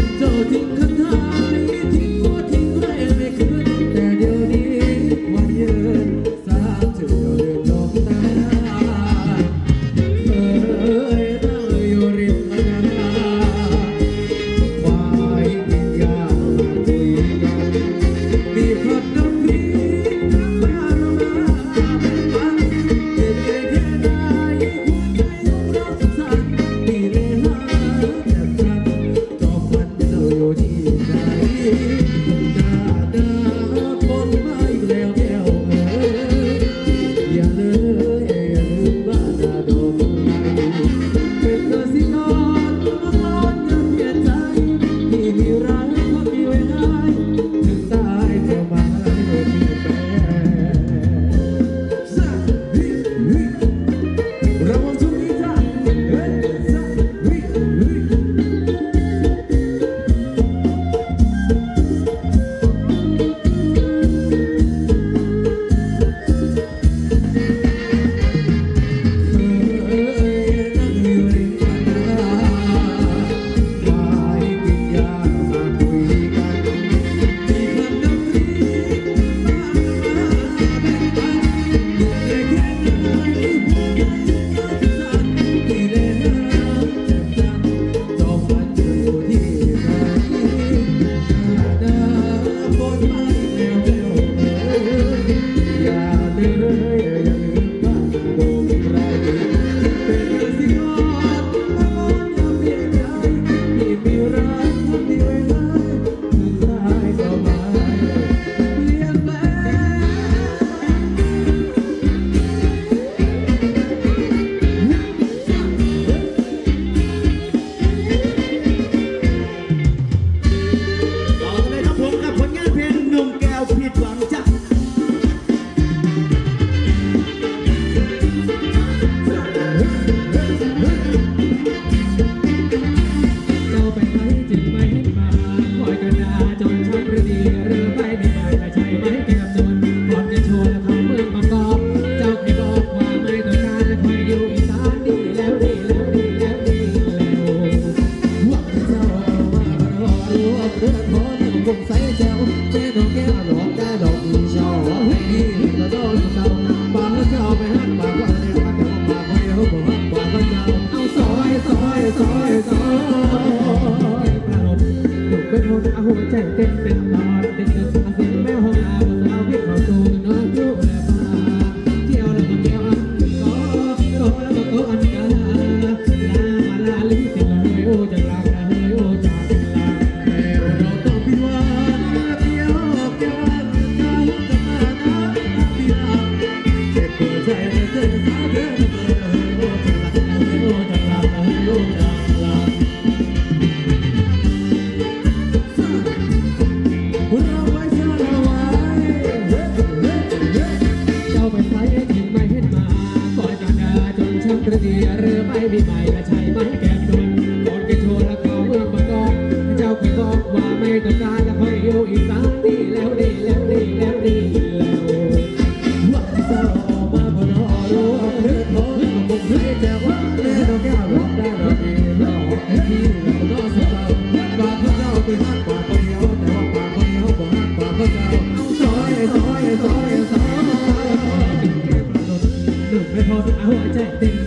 the. สียหรือไม่มีใระช่ไหมแก้มดนก่อนแกโชว์และเขาเมืองบางกอกเจ้าก็บอกว่าไม่ต้องการและคอยอวอีกสักทีแล้วนี่แล้วนี่แล้วนี่แล้วว่าจะออกมาบนออรู้ออกนึอกนึกอกนึกแว่าแม่เราแกวรับได้เราดีเราที่เราก็สุเราปากเขาเจ้าไปหักปากคนเดีวแต่ว่าปากคนเดีวบอกหักปากเขาเจ้าซอยซอยซอยซอย đừng quên thôi áo ở chạy tình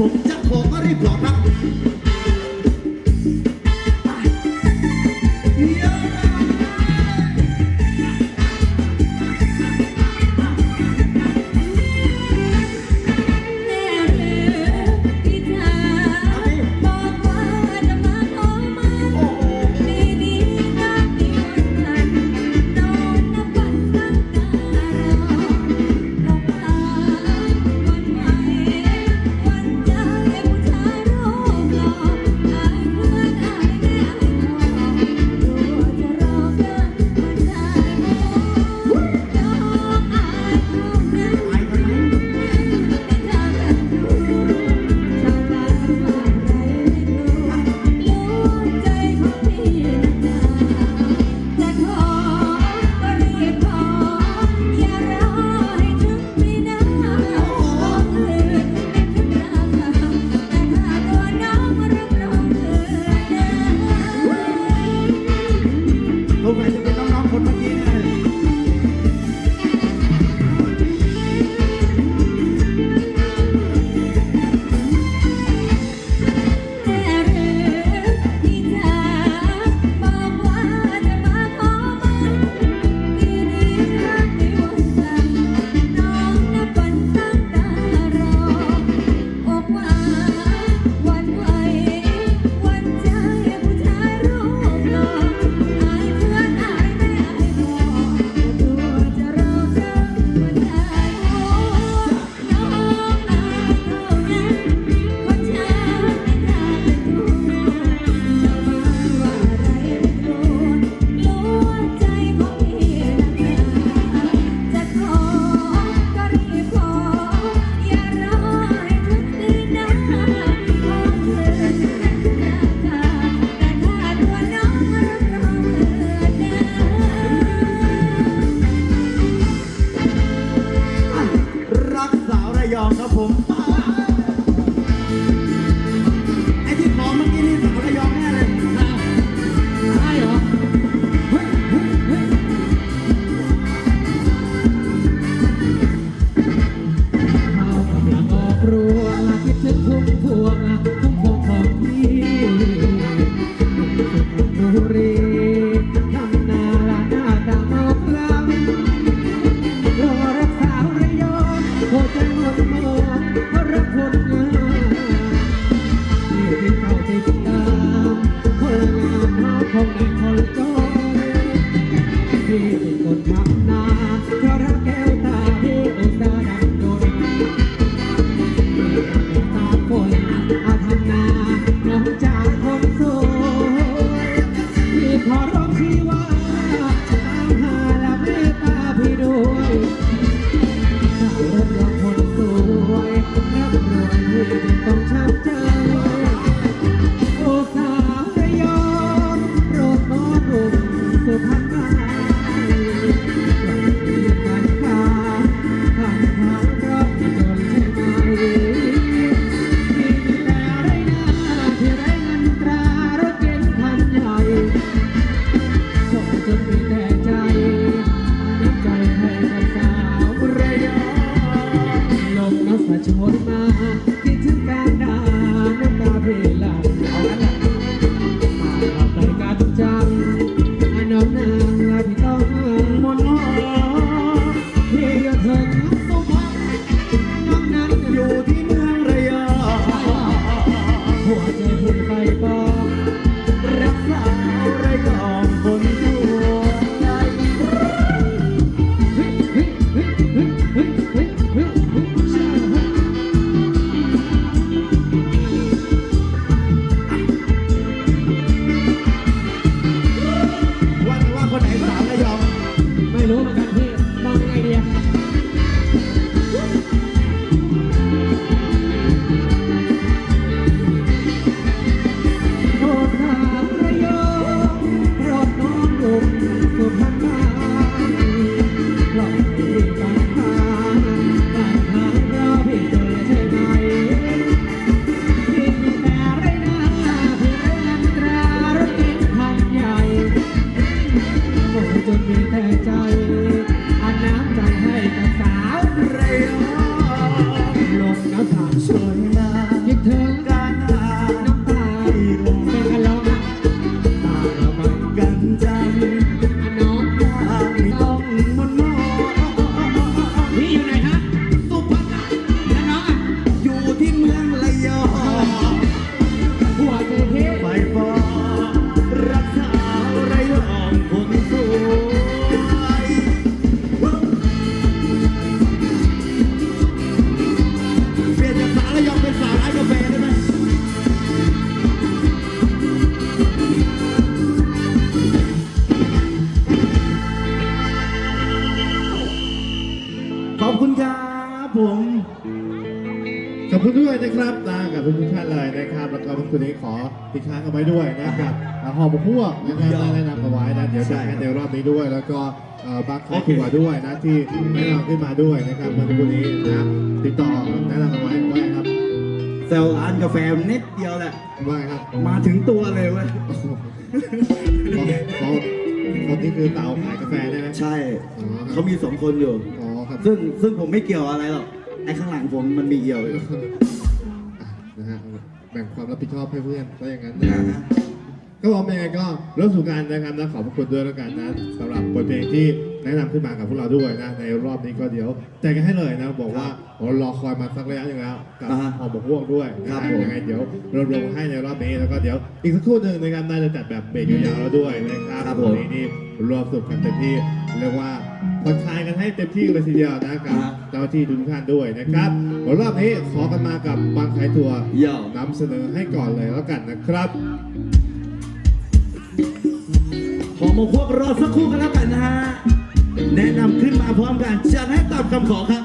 compte. เป็นคนทำนาเพราะรักแก้วตาที่อุตสาหดังดนตาคนอาทำนาน้องจากคนสวยพี่ขอร้องชีว่าตามหาและเมตตาพี่ด้วยถ้ารถยนต์คนสวยนับรวยพี่จึงต้องช้ำใจโอ้สาวระยองโปรดน้อมรุ่งสุพรรณมา นะครับแล้วก็คุณนี้ขอติดค้างกันไว้ด้วยนะครับอ่าหอมพวกนะครับได้แนะนำเอาไว้นะเดี๋ยวใช่จะครับให้ในรอบนี้ด้วย แล้วก็เอ่อบางครอบครัวด้วยนะที่แนะนำขึ้นมาด้วยนะครับเมื่อสักครู่นี้นะติดต่อแนะนำเอาไว้ว่าไงครับเซลร้านกาแฟนิดเดียวแหละว่าไงครับ มาถึงตัวเลยเว้ยเขาเขาคนที่คือเต่าขายกาแฟได้ไหมใช่อ๋อครับเขามีสองคนอยู่ อ๋อครับ ซึ่งซึ่งผมไม่เกี่ยวอะไรหรอก ไอ้ข้างหลังผมมันมีเกี่ยวอยู่นะฮะ แบ่งความรับผิดชอบให้เพื่อนก็อย่างนั้นนะนะฮะฮะก็บอกยังไงก็เริ่มสู่การนะครับนะขอบพระคุณด้วยแล้วกันนะสำหรับบทเพลงที่แนะนำขึ้นมากับพวกเราด้วยนะในรอบนี้ก็เดี๋ยวแจกกันให้เลยนะบอกว่าโอ้รอคอยมาสักระยะหนึงแล้วกับอ่าฮะหอมบกพวกด้วยนะคครัรับบผม ยังไงเดี๋ยวเราลงให้ในรอบนี้แล้วก็เดี๋ยวอีกสักครู่หนึ่งนะครับน่าจะจัดแบบเบรกยาวๆแล้วด้วยนะครับ ครับผม วันนี้นี่รวมสนุกกันเต็มที่เรียกว่า ผ่อนคลายกันให้เต็มที่เลยทีเดียวนะกับอ่าฮะเจ้าหน้าที่ทุกท่านด้วยนะครับรอบนี้ขอกันมากับบางขายทัวร์เย่อนำเสนอให้ก่อนเลยแล้วกันนะครับ ขอมาพวกรอสักครู่กันแล้วกันนะฮะแนะนำขึ้นมาพร้อมกันจัดให้ตามคำขอครับ